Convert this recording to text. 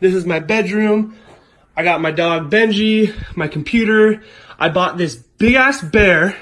This is my bedroom. I got my dog Benji, my computer. I bought this big ass bear